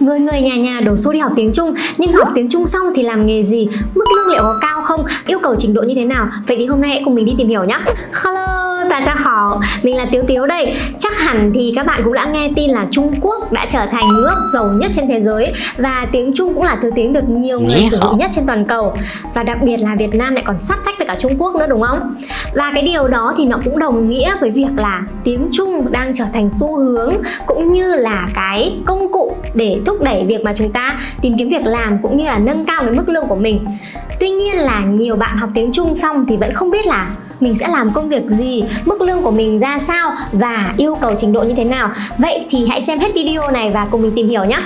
Người người nhà nhà đổ xô đi học tiếng Trung Nhưng học tiếng Trung xong thì làm nghề gì? Mức lương liệu có cao không? Yêu cầu trình độ như thế nào? Vậy thì hôm nay hãy cùng mình đi tìm hiểu nhé Hello, ta chào họ Mình là Tiếu Tiếu đây. Chắc hẳn thì các bạn cũng đã nghe tin là Trung Quốc đã trở thành nước giàu nhất trên thế giới Và tiếng Trung cũng là thứ tiếng được nhiều người sử dụng nhất trên toàn cầu. Và đặc biệt là Việt Nam lại còn sát tách với cả Trung Quốc nữa đúng không? Và cái điều đó thì nó cũng đồng nghĩa với việc là tiếng Trung đang trở thành xu hướng Cũng như là cái công cụ để thúc đẩy việc mà chúng ta tìm kiếm việc làm cũng như là nâng cao cái mức lương của mình. Tuy nhiên là nhiều bạn học tiếng Trung xong thì vẫn không biết là mình sẽ làm công việc gì, mức lương của mình ra sao và yêu cầu trình độ như thế nào. Vậy thì hãy xem hết video này và cùng mình tìm hiểu nhé.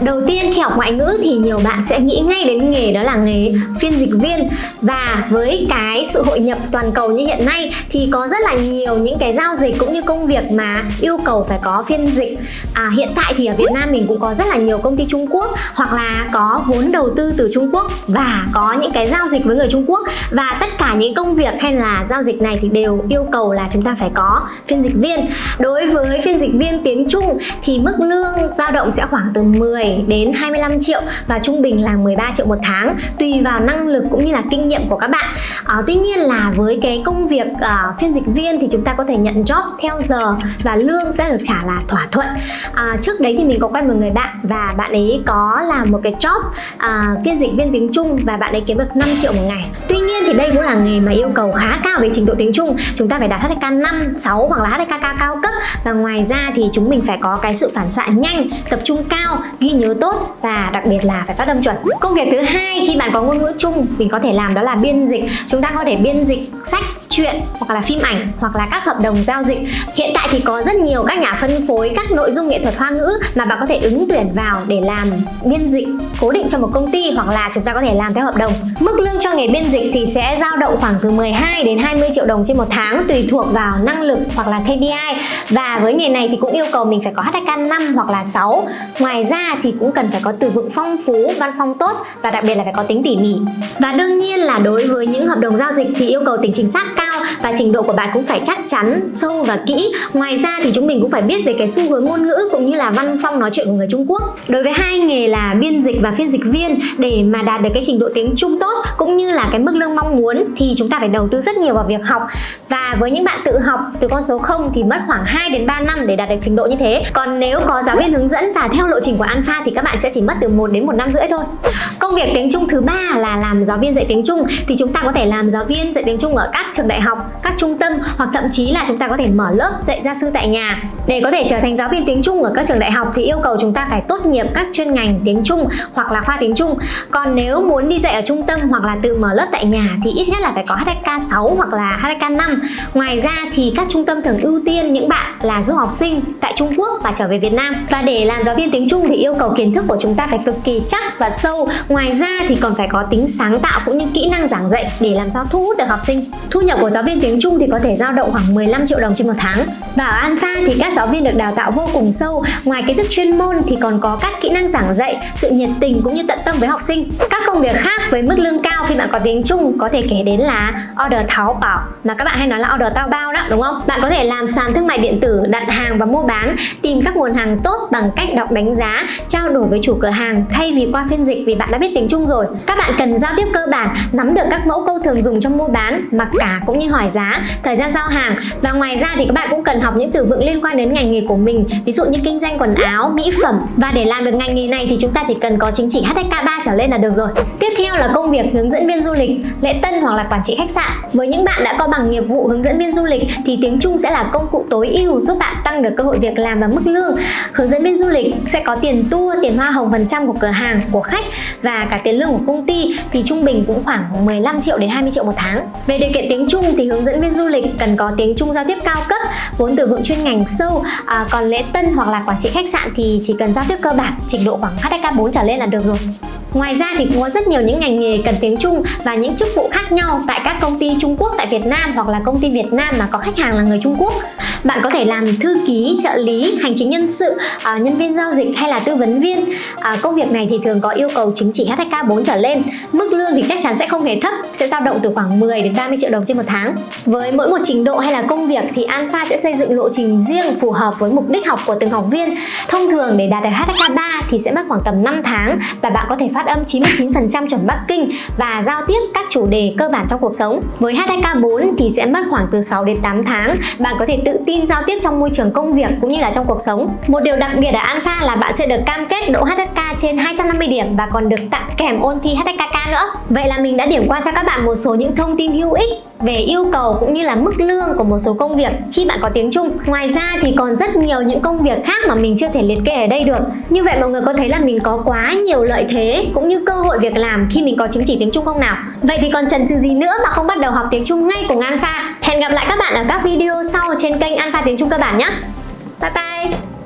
Đầu tiên khi học ngoại ngữ thì nhiều bạn sẽ nghĩ ngay đến nghề đó là nghề phiên dịch viên. Và với cái sự hội nhập toàn cầu như hiện nay thì có rất là nhiều những cái giao dịch cũng như công việc mà yêu cầu phải có phiên dịch. À, Hiện tại thì ở Việt Nam mình cũng có rất là nhiều công ty Trung Quốc hoặc là có vốn đầu tư từ Trung Quốc và có những cái giao dịch với người Trung Quốc. Và tất cả những công việc hay là giao dịch này thì đều yêu cầu là chúng ta phải có phiên dịch viên. Đối với phiên dịch viên tiếng Trung thì mức lương dao động sẽ khoảng từ 10 đến 25 triệu và trung bình là 13 triệu một tháng tùy vào năng lực cũng như là kinh nghiệm của các bạn. À, Tuy nhiên là với cái công việc à, phiên dịch viên thì chúng ta có thể nhận job theo giờ và lương sẽ được trả là thỏa thuận. À, Trước đấy thì mình có quen một người bạn và bạn ấy có làm một cái job à, phiên dịch viên tiếng Trung và bạn ấy kiếm được 5 triệu một ngày. Tuy nhiên thì đây cũng là nghề mà yêu cầu khá cao về trình độ tiếng Trung. Chúng ta phải đạt HDK 5, 6 hoặc là HSK cao cấp. Và ngoài ra thì chúng mình phải có cái sự phản xạ nhanh tập trung cao ghi nhớ tốt và đặc biệt là phải phát âm chuẩn. Công việc thứ hai khi bạn có ngôn ngữ chung mình có thể làm đó là biên dịch. Chúng ta có thể biên dịch sách truyện, hoặc là phim ảnh, hoặc là các hợp đồng giao dịch. Hiện tại thì có rất nhiều các nhà phân phối các nội dung nghệ thuật hoa ngữ mà bạn có thể ứng tuyển vào để làm biên dịch, cố định cho một công ty hoặc là chúng ta có thể làm theo hợp đồng. Mức lương cho nghề biên dịch thì sẽ dao động khoảng từ 12 đến 20 triệu đồng trên một tháng, tùy thuộc vào năng lực hoặc là KPI và với nghề này thì cũng yêu cầu mình phải có HK 5 hoặc là 6 ngoài ra thì cũng cần phải có từ vựng phong phú, văn phong tốt và đặc biệt là phải có tính tỉ mỉ. Và đương nhiên là đối với những hợp đồng giao dịch thì yêu cầu tính chính xác cao và trình độ của bạn cũng phải chắc chắn, sâu và kỹ. Ngoài ra thì chúng mình cũng phải biết về cái xu hướng ngôn ngữ cũng như là văn phong nói chuyện của người Trung Quốc. Đối với hai nghề là biên dịch và phiên dịch viên, để mà đạt được cái trình độ tiếng Trung tốt cũng như là cái mức lương mong muốn thì chúng ta phải đầu tư rất nhiều vào việc học. Và với những bạn tự học từ con số 0 thì mất khoảng 2 đến 3 năm để đạt được trình độ như thế. Còn nếu có giáo viên hướng dẫn và theo lộ trình của Alpha thì các bạn sẽ chỉ mất từ 1 đến một năm rưỡi thôi. Công việc tiếng Trung thứ ba là làm giáo viên dạy tiếng Trung. Thì chúng ta có thể làm giáo viên dạy tiếng Trung ở các trường đại học các trung tâm hoặc thậm chí là chúng ta có thể mở lớp dạy gia sư tại nhà. Để có thể trở thành giáo viên tiếng Trung ở các trường đại học thì yêu cầu chúng ta phải tốt nghiệp các chuyên ngành tiếng Trung hoặc là khoa tiếng Trung. Còn nếu muốn đi dạy ở trung tâm hoặc là tự mở lớp tại nhà thì ít nhất là phải có HSK 6 hoặc là HSK 5 ngoài ra thì các trung tâm thường ưu tiên những bạn là du học sinh tại Trung Quốc và trở về Việt Nam. Và để làm giáo viên tiếng Trung thì yêu cầu kiến thức của chúng ta phải cực kỳ chắc và sâu. Ngoài ra thì còn phải có tính sáng tạo cũng như kỹ năng giảng dạy để làm sao thu hút được học sinh. Thu nhập của giáo viên tiếng Trung thì có thể dao động khoảng 15 triệu đồng trên một tháng. Và ở Alpha thì các giáo viên được đào tạo vô cùng sâu. Ngoài kiến thức chuyên môn thì còn có các kỹ năng giảng dạy, sự nhiệt tình cũng như tận tâm với học sinh. Các công việc khác với mức lương cao khi bạn có tiếng Trung có thể kể đến là order tháo bảo, mà các bạn hay nói là order tao bao đó, đúng không? Bạn có thể làm sàn thương mại điện tử, đặt hàng và mua bán, tìm các nguồn hàng tốt bằng cách đọc đánh giá, trao đổi với chủ cửa hàng thay vì qua phiên dịch vì bạn đã biết tiếng Trung rồi. Các bạn cần giao tiếp cơ bản, nắm được các mẫu câu thường dùng trong mua bán, mặc cả cũng như hỏi giá, thời gian giao hàng. Và ngoài ra thì các bạn cũng cần học những từ vựng liên quan đến ngành nghề của mình. Ví dụ như kinh doanh quần áo, mỹ phẩm. Và để làm được ngành nghề này thì chúng ta chỉ cần có chứng chỉ HSK 3 trở lên là được rồi. Tiếp theo là công việc hướng dẫn viên du lịch, lễ tân hoặc là quản trị khách sạn. Với những bạn đã có bằng nghiệp vụ hướng dẫn viên du lịch thì tiếng Trung sẽ là công cụ tối ưu giúp bạn tăng được cơ hội việc làm và mức lương. Hướng dẫn viên du lịch sẽ có tiền tour, tiền hoa hồng phần trăm của cửa hàng, của khách và cả tiền lương của công ty. Thì trung bình cũng khoảng 15 triệu đến 20 triệu một tháng. Về điều kiện tiếng Trung thì hướng dẫn viên du lịch cần có tiếng Trung giao tiếp cao cấp vốn từ vựng chuyên ngành sâu. À, còn lễ tân hoặc là quản trị khách sạn thì chỉ cần giao tiếp cơ bản trình độ khoảng HSK 4 trở lên là được rồi. Ngoài ra thì cũng có rất nhiều những ngành nghề cần tiếng Trung và những chức vụ khác nhau tại các công ty Trung Quốc tại Việt Nam hoặc là công ty Việt Nam mà có khách hàng là người Trung Quốc. Bạn có thể làm thư ký, trợ lý, hành chính nhân sự, ờ, nhân viên giao dịch hay là tư vấn viên. Ờ, công việc này thì thường có yêu cầu chứng chỉ HSK 4 trở lên. Mức lương thì chắc chắn sẽ không hề thấp, sẽ dao động từ khoảng 10 đến 30 triệu đồng trên một tháng. Với mỗi một trình độ hay là công việc thì Alpha sẽ xây dựng lộ trình riêng phù hợp với mục đích học của từng học viên. Thông thường để đạt được HSK 3 thì sẽ mất khoảng tầm 5 tháng và bạn có thể phát âm 99% chuẩn Bắc Kinh và giao tiếp các chủ đề cơ bản trong cuộc sống. Với HSK 4 thì sẽ mất khoảng từ 6 đến 8 tháng. Bạn có thể tự tin giao tiếp trong môi trường công việc cũng như là trong cuộc sống. Một điều đặc biệt ở Alpha là bạn sẽ được cam kết độ HSK trên 250 điểm và còn được tặng kèm ôn thi HKK nữa. Vậy là mình đã điểm qua cho các bạn một số những thông tin hữu ích về yêu cầu cũng như là mức lương của một số công việc khi bạn có tiếng Trung. Ngoài ra thì còn rất nhiều những công việc khác mà mình chưa thể liệt kê ở đây được. Như vậy mọi người có thấy là mình có quá nhiều lợi thế cũng như cơ hội việc làm khi mình có chứng chỉ tiếng Trung không nào? Vậy thì còn chần chừ gì nữa mà không bắt đầu học tiếng Trung ngay cùng Alpha? Hẹn gặp lại các bạn ở các video sau trên kênh Alpha tiếng Trung cơ bản nhé. Bye bye!